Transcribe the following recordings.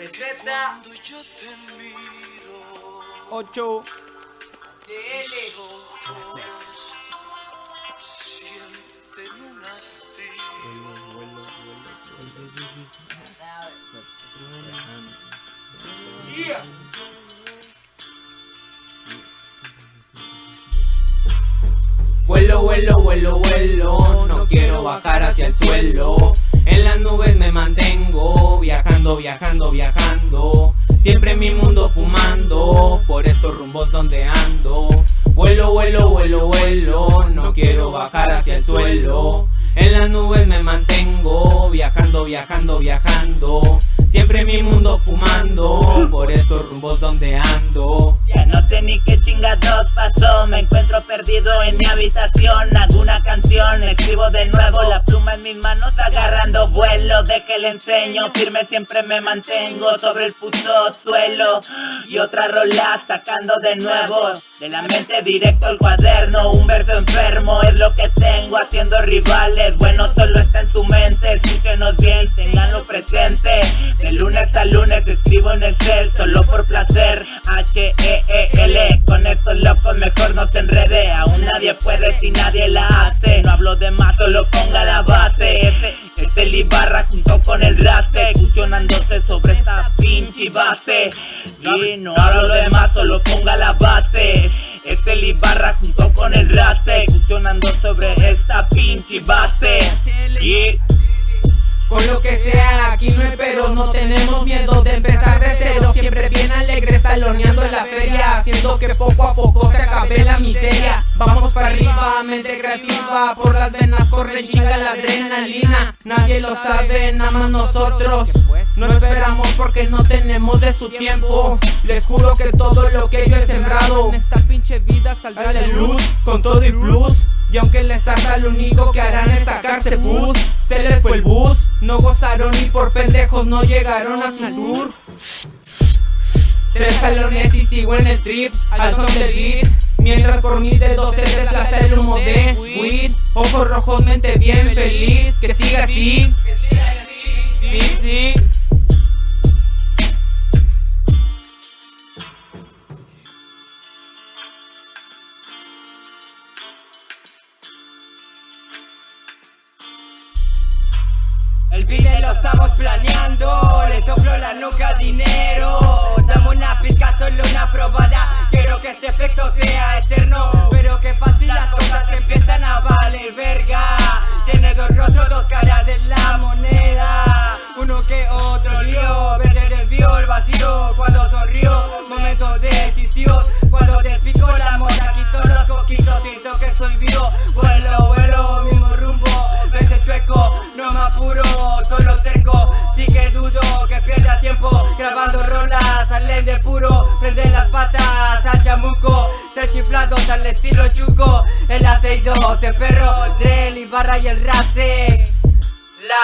Peseta. 8 Vuelo, vuelo, vuelo, vuelo, no quiero bajar hacia el suelo viajando, viajando, Siempre en mi mundo fumando, por estos rumbos donde ando. Vuelo, vuelo, vuelo, vuelo, no quiero bajar hacia el suelo En las nubes me mantengo, viajando, viajando, viajando. Siempre mi mundo fumando, por estos rumbos donde ando. Ya no sé ni qué chingados pasó, me encuentro perdido en mi habitación. Hago una canción, escribo de nuevo, la pluma en mis manos agarrando vuelo. De que enseño, firme siempre me mantengo sobre el puto suelo. Y otra rola sacando de nuevo, de la mente directo al cuaderno. Un verso enfermo es lo que tengo haciendo rivales Bueno solo está en su mente, escúchenos bien, tenganlo presente. De lunes a lunes escribo en el cel, solo por placer. H-E-E-L, con estos locos mejor no se enrede. Aún nadie puede si nadie la hace. No hablo de más, solo ponga la base. Ese es el Ibarra junto con el Race Fusionándose sobre esta pinche base. Y no hablo de más, solo ponga la base taloneando en la feria Haciendo que poco a poco se acabe la miseria. Vamos para arriba, mente creativa Por las venas corre chinga la adrenalina. Nadie lo sabe, nada más nosotros. No esperamos porque no tenemos de su tiempo. Les juro que todo lo que yo he sembrado En esta pinche vida saldrá la luz Con todo y plus. Y aunque les salga lo único que harán es sacarse bus. Se les fue el bus No gozaron y por pendejos no llegaron a su tour Tres salones y sigo en el trip Al son del beat. Mientras por mis dedos se desplaza el humo de weed. Ojos rojos, mente bien feliz Que siga así. Sí, sí. El video lo estamos planeando, sonrió, momentos decisivos Cuando despico la moda, quito los coquitos Siento que estoy vivo, vuelo, vuelo, mismo rumbo Vete chueco, no me apuro Grabando rolas, salen de puro. Prenden las patas al chamuco Tres chiflados al estilo chuco El aceite, el perro Del Ibarra y el race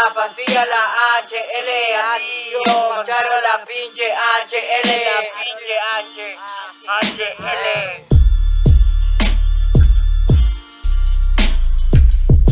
la pastilla, la HL, yo claro la pinche HL, la pinche H, HL.